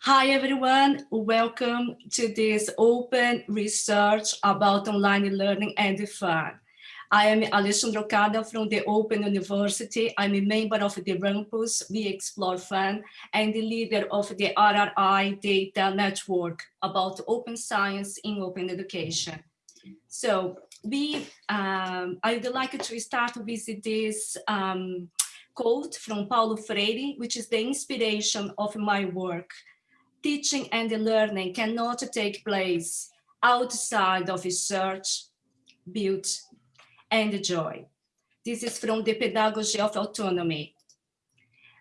Hi, everyone. Welcome to this open research about online learning and fun. I am Alexandra Okada from the Open University. I'm a member of the Rumpus, We Explore Fun, and the leader of the RRI Data Network about open science in open education. So we, um, I would like to start with this um, quote from Paulo Freire, which is the inspiration of my work teaching and learning cannot take place outside of research, build, and joy. This is from the Pedagogy of Autonomy.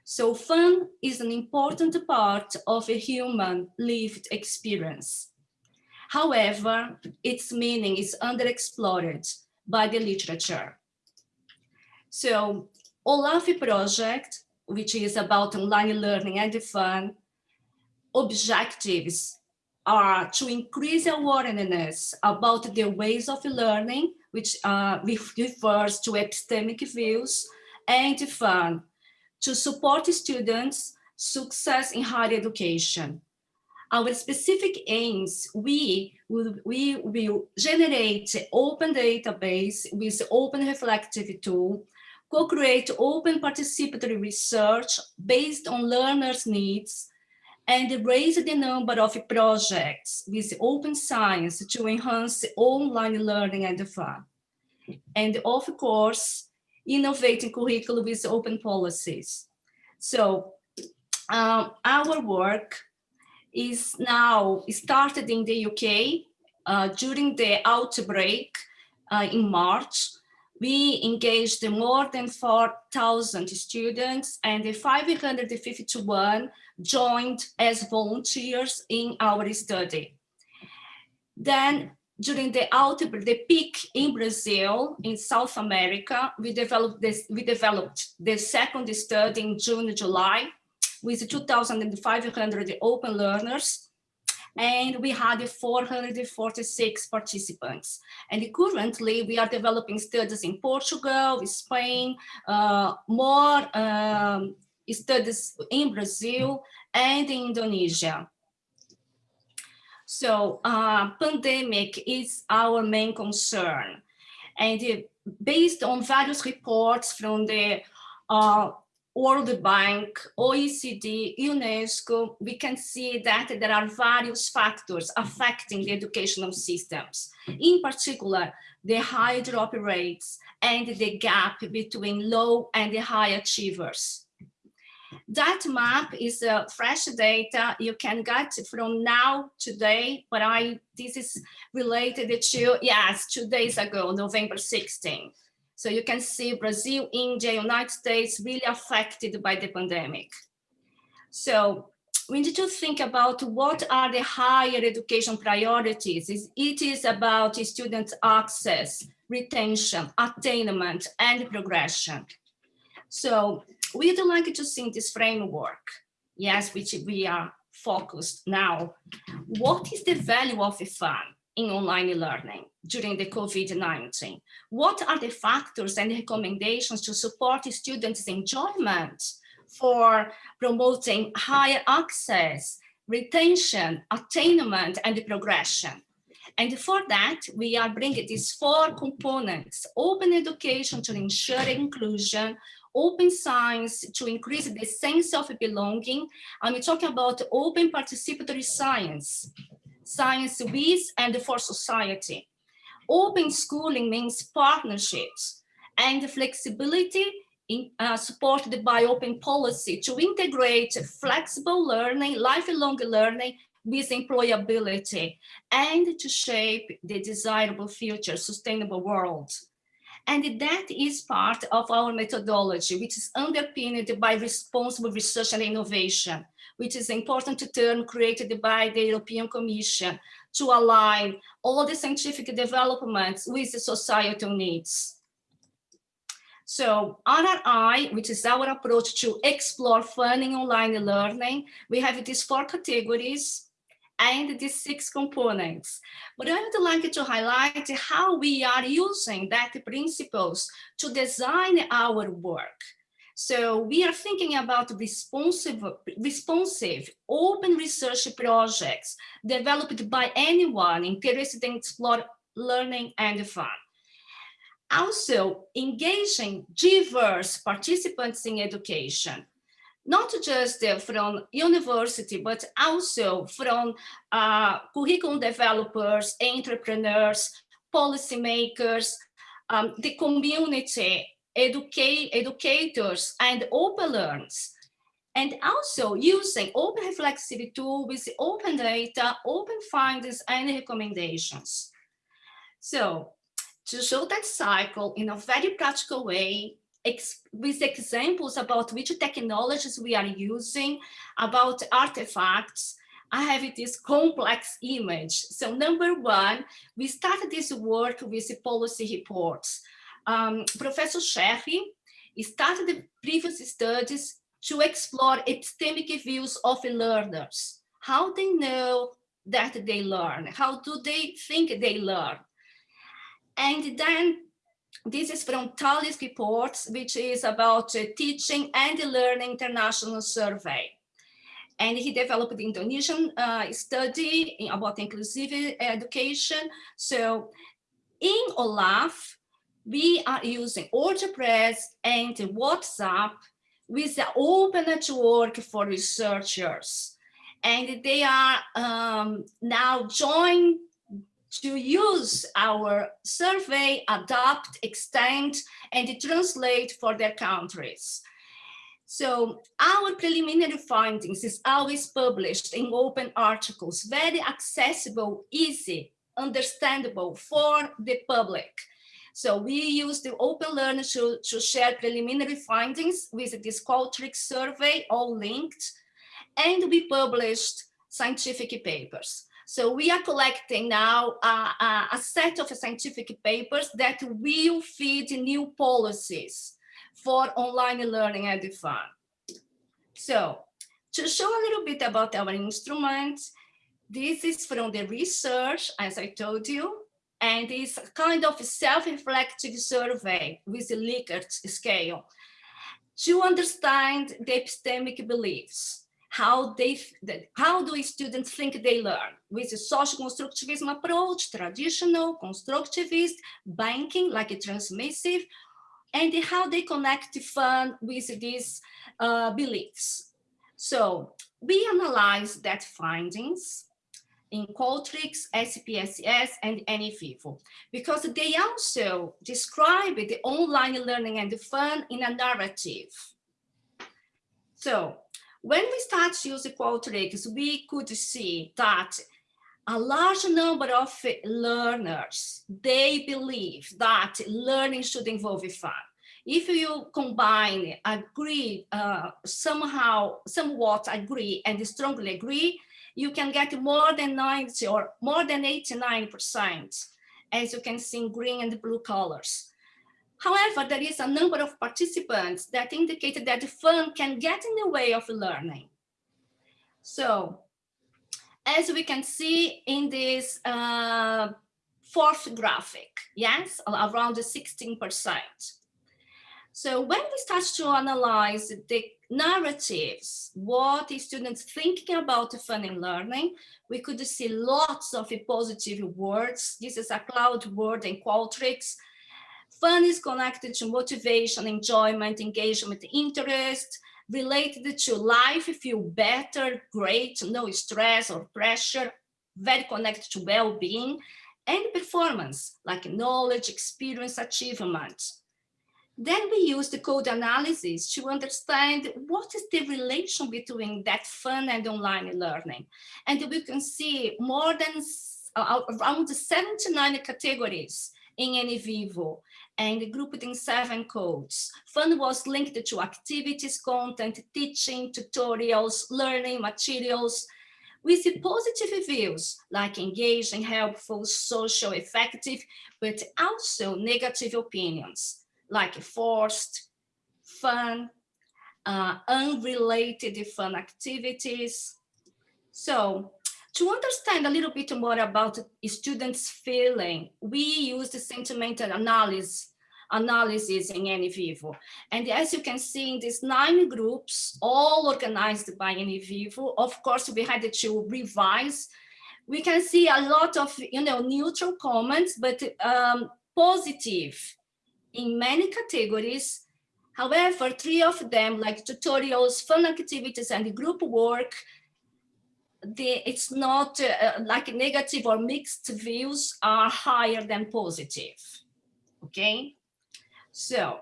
So fun is an important part of a human lived experience. However, its meaning is underexplored by the literature. So OLAF project, which is about online learning and fun, objectives are to increase awareness about the ways of learning, which uh, refers to epistemic views, and fun, to support students' success in higher education. Our specific aims, we will, we will generate open database with open reflective tool, co-create open participatory research based on learners' needs, and raise the number of projects with open science to enhance online learning and fun. And of course, innovating curriculum with open policies. So um, our work is now started in the UK uh, during the outbreak uh, in March. We engaged more than 4,000 students and 551 joined as volunteers in our study. Then during the outbreak, the peak in Brazil, in South America, we developed this, we developed the second study in June, July, with 2,500 open learners, and we had 446 participants. And currently, we are developing studies in Portugal, Spain, uh, more um, studies in Brazil and in Indonesia. So uh, pandemic is our main concern. And uh, based on various reports from the uh, World Bank, OECD, UNESCO, we can see that there are various factors affecting the educational systems. In particular, the high drop rates and the gap between low and high achievers. That map is uh, fresh data you can get from now today, but I this is related to, yes, two days ago, November 16. So you can see Brazil, India, United States really affected by the pandemic. So we need to think about what are the higher education priorities. It is about student access, retention, attainment, and progression. So we'd like to see this framework, yes, which we are focused now. What is the value of fun in online learning during the COVID-19? What are the factors and recommendations to support students' enjoyment for promoting higher access, retention, attainment, and progression? And for that, we are bringing these four components, open education to ensure inclusion, open science to increase the sense of belonging. I'm talking about open participatory science, science with and for society. Open schooling means partnerships and flexibility in, uh, supported by open policy to integrate flexible learning, lifelong learning with employability and to shape the desirable future sustainable world. And that is part of our methodology, which is underpinned by responsible research and innovation, which is an important term created by the European Commission to align all the scientific developments with the societal needs. So RRI, which is our approach to explore funding online learning, we have these four categories and these six components. But I would like to highlight how we are using that principles to design our work. So we are thinking about responsive, responsive open research projects developed by anyone interested in explore learning and fun. Also, engaging diverse participants in education, not just uh, from university, but also from uh, curriculum developers, entrepreneurs, policymakers, um, the community, educate, educators, and open learners. And also using open reflexive tool with open data, open findings, and recommendations. So to show that cycle in a very practical way, ex with examples about which technologies we are using, about artifacts, I have this complex image. So number one, we started this work with policy reports. Um, Professor Sherry started the previous studies to explore epistemic views of learners. How they know that they learn? How do they think they learn? And then this is from TALIS reports, which is about uh, teaching and learning international survey. And he developed the Indonesian uh, study about inclusive education. So in OLAF, we are using WordPress and WhatsApp with the open network for researchers. And they are um, now joined to use our survey, adapt, extend, and translate for their countries. So our preliminary findings is always published in open articles, very accessible, easy, understandable for the public. So we use the Open Learner to, to share preliminary findings with this Qualtrics survey, all linked, and we published scientific papers. So we are collecting now a, a set of scientific papers that will feed new policies for online learning and fun. So to show a little bit about our instrument, this is from the research, as I told you, and it's a kind of self-reflective survey with a Likert scale to understand the epistemic beliefs how they how do students think they learn? With a social constructivism approach traditional constructivist banking like a transmissive and how they connect to fun with these uh, beliefs. So we analyze that findings in Qualtrics, SPSS, and NVivo, because they also describe the online learning and the fun in a narrative. So when we start using Qualtrics, we could see that a large number of learners, they believe that learning should involve fun. If you combine, agree, uh, somehow, somewhat agree and strongly agree, you can get more than 90 or more than 89%, as you can see in green and blue colors. However, there is a number of participants that indicated that the fun can get in the way of learning. So, as we can see in this uh, fourth graphic, yes, around 16%. So when we start to analyze the narratives, what students thinking about fun in learning, we could see lots of positive words. This is a cloud word in Qualtrics Fun is connected to motivation, enjoyment, engagement, interest, related to life, feel better, great, no stress or pressure, very connected to well-being, and performance, like knowledge, experience, achievement. Then we use the code analysis to understand what is the relation between that fun and online learning. And we can see more than uh, around 79 categories in NVivo and grouped in seven codes. Fun was linked to activities, content, teaching, tutorials, learning materials, We see positive views like engaging, helpful, social, effective, but also negative opinions like forced, fun, uh, unrelated fun activities. So to understand a little bit more about students' feeling, we use the sentimental analysis analysis in NVivo. And as you can see in these nine groups, all organized by NVivo, of course, we had to revise. We can see a lot of, you know, neutral comments, but um, positive in many categories. However, three of them, like tutorials, fun activities, and group work, the, it's not uh, like negative or mixed views are higher than positive. Okay, so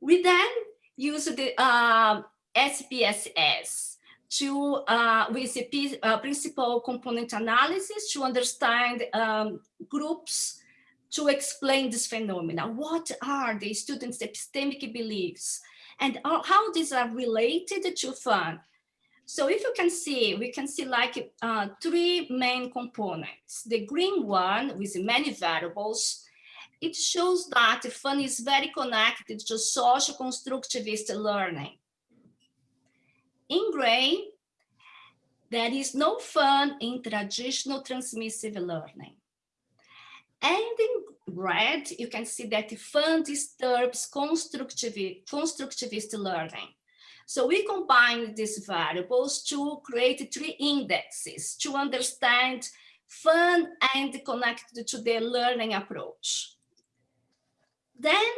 we then use the uh, SPSS to uh, with the uh, principal component analysis to understand um, groups to explain this phenomena. What are the students' epistemic beliefs and how these are related to fun? So if you can see, we can see like uh, three main components. The green one with many variables, it shows that fun is very connected to social constructivist learning. In gray, there is no fun in traditional transmissive learning. And in red, you can see that fun disturbs constructivist, constructivist learning. So we combine these variables to create three indexes to understand fun and connected to the learning approach. Then,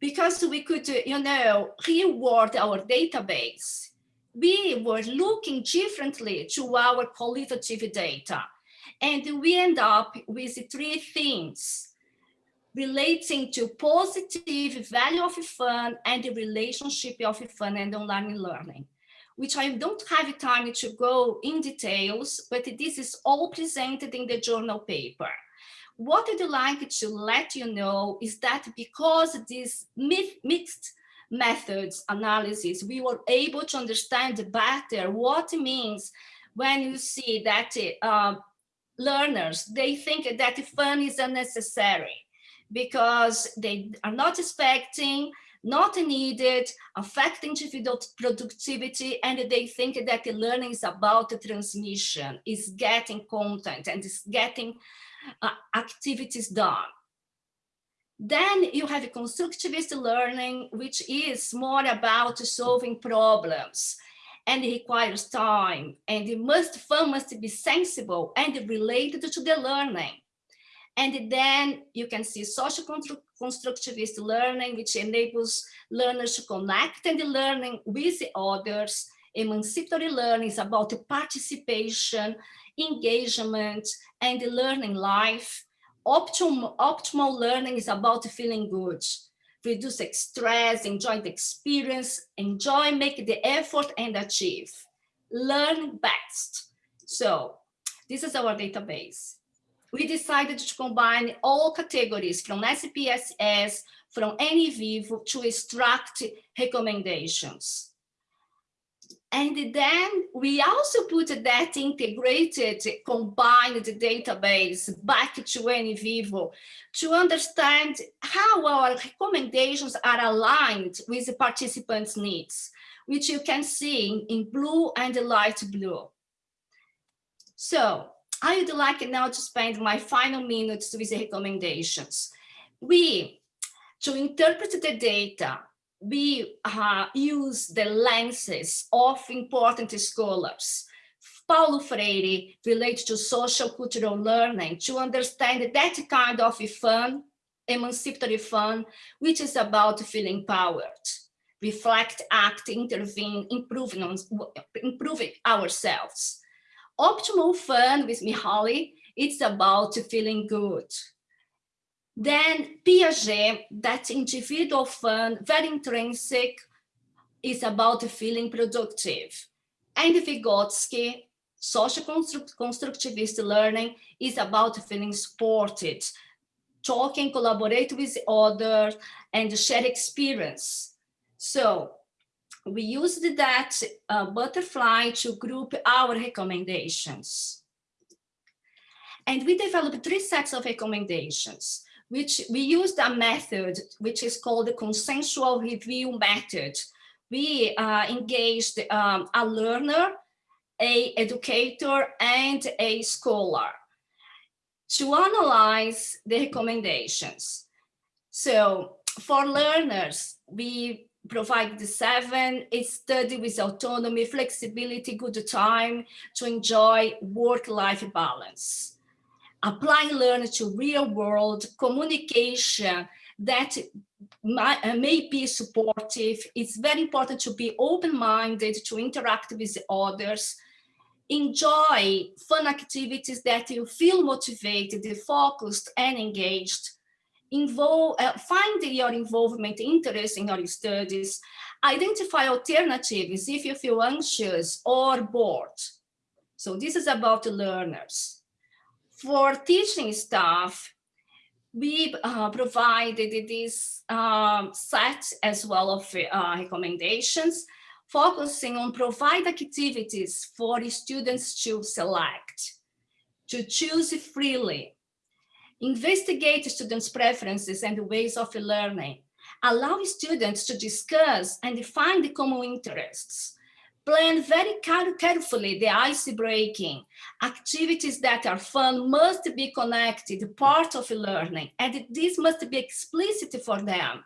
because we could, you know, reward our database, we were looking differently to our qualitative data. And we end up with three things relating to positive value of fun and the relationship of fun and online learning, which I don't have time to go in details, but this is all presented in the journal paper. What I'd like to let you know is that because this mixed methods analysis, we were able to understand better what it means when you see that uh, learners, they think that fun is unnecessary because they are not expecting, not needed, affecting individual productivity, and they think that the learning is about the transmission, is getting content and is getting uh, activities done. Then you have constructivist learning, which is more about solving problems and it requires time and it must fun must be sensible and related to the learning. And then you can see social constructivist learning which enables learners to connect and learning with others. Emancipatory learning is about participation engagement and the learning life. Optimal optimal learning is about feeling good reduce stress, enjoy the experience, enjoy, make the effort and achieve. Learn best. So this is our database. We decided to combine all categories from SPSS, from NVivo to extract recommendations. And then we also put that integrated, combined database back to NVivo to understand how our recommendations are aligned with the participants' needs, which you can see in blue and light blue. So I would like now to spend my final minutes with the recommendations. We, to interpret the data, we uh, use the lenses of important scholars. Paulo Freire relates to social cultural learning to understand that kind of fun, emancipatory fun, which is about feeling empowered, reflect, act, intervene, improving, on, improving ourselves. Optimal fun with Mihaly, it's about feeling good, then Piaget, that individual fun, very intrinsic, is about feeling productive. And Vygotsky, social construct constructivist learning, is about feeling supported, talking, collaborate with others, and share experience. So we used that uh, butterfly to group our recommendations. And we developed three sets of recommendations which we used a method which is called the consensual review method. We uh, engaged um, a learner, a educator, and a scholar to analyze the recommendations. So for learners, we provide the seven, a study with autonomy, flexibility, good time to enjoy work-life balance. Applying learning to real world communication that may, uh, may be supportive. It's very important to be open-minded, to interact with others, enjoy fun activities that you feel motivated, focused and engaged, involve, uh, find your involvement, interest in your studies, identify alternatives if you feel anxious or bored. So this is about the learners. For teaching staff, we uh, provided this um, set as well of uh, recommendations, focusing on provide activities for students to select, to choose freely, investigate students' preferences and ways of learning, allow students to discuss and find the common interests, plan very carefully the ice breaking. Activities that are fun must be connected, part of learning, and this must be explicit for them.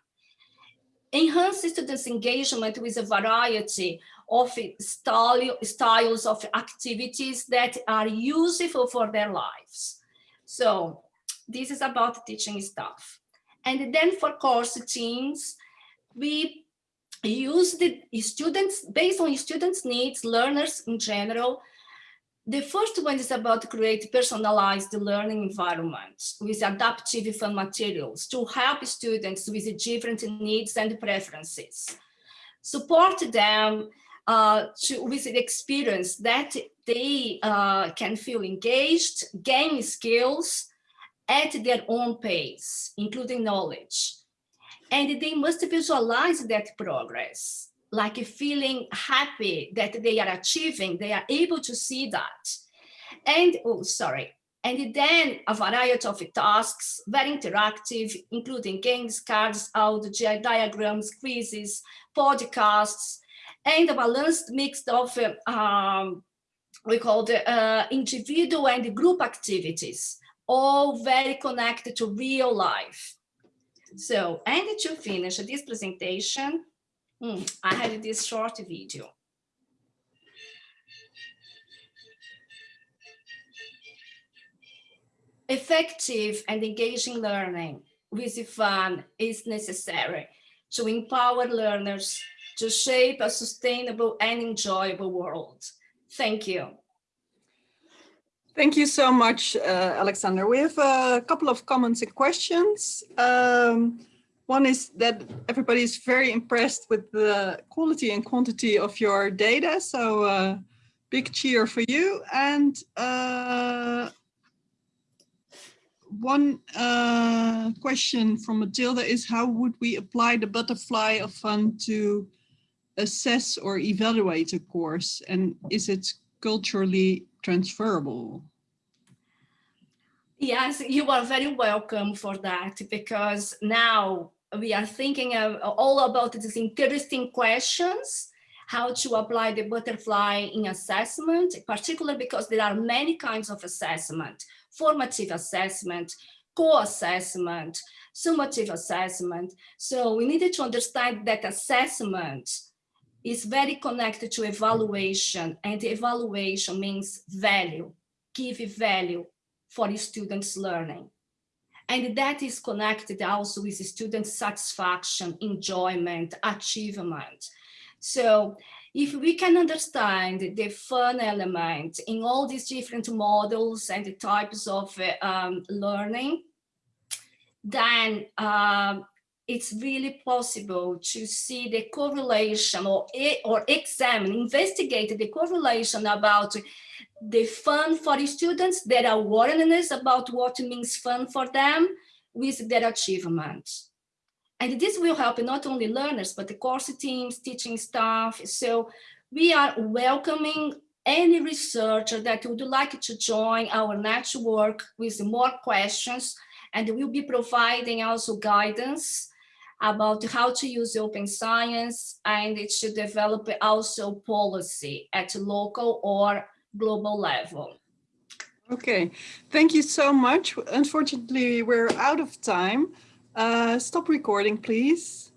Enhance students' engagement with a variety of style, styles of activities that are useful for their lives. So this is about teaching staff. And then for course teams, we use the students, based on students' needs, learners in general. The first one is about create personalized learning environments with adaptive fun materials to help students with different needs and preferences. Support them uh, to, with the experience that they uh, can feel engaged, gain skills, at their own pace, including knowledge. And they must visualize that progress, like feeling happy that they are achieving, they are able to see that. And, oh, sorry. And then a variety of tasks, very interactive, including games, cards, audio, diagrams, quizzes, podcasts, and a balanced mix of, um, we call the uh, individual and group activities all very connected to real life. So, and to finish this presentation, hmm, I had this short video. Effective and engaging learning with fun is necessary to empower learners to shape a sustainable and enjoyable world. Thank you. Thank you so much, uh, Alexander. We have a couple of comments and questions. Um, one is that everybody is very impressed with the quality and quantity of your data. So uh, big cheer for you. And uh, one uh, question from Matilda is how would we apply the butterfly of fun to assess or evaluate a course? And is it culturally transferable? Yes, you are very welcome for that because now we are thinking all about these interesting questions, how to apply the butterfly in assessment, particularly because there are many kinds of assessment, formative assessment, co-assessment, summative assessment. So we needed to understand that assessment is very connected to evaluation and evaluation means value, give value for the students learning. And that is connected also with student satisfaction, enjoyment, achievement. So if we can understand the fun element in all these different models and the types of um, learning, then um, it's really possible to see the correlation or, or examine, investigate the correlation about the fun for the students, their awareness about what means fun for them with their achievements. And this will help not only learners, but the course teams, teaching staff. So we are welcoming any researcher that would like to join our network with more questions and we'll be providing also guidance about how to use open science and it should develop also policy at local or global level. Okay, thank you so much. Unfortunately, we're out of time, Uh, stop recording, please.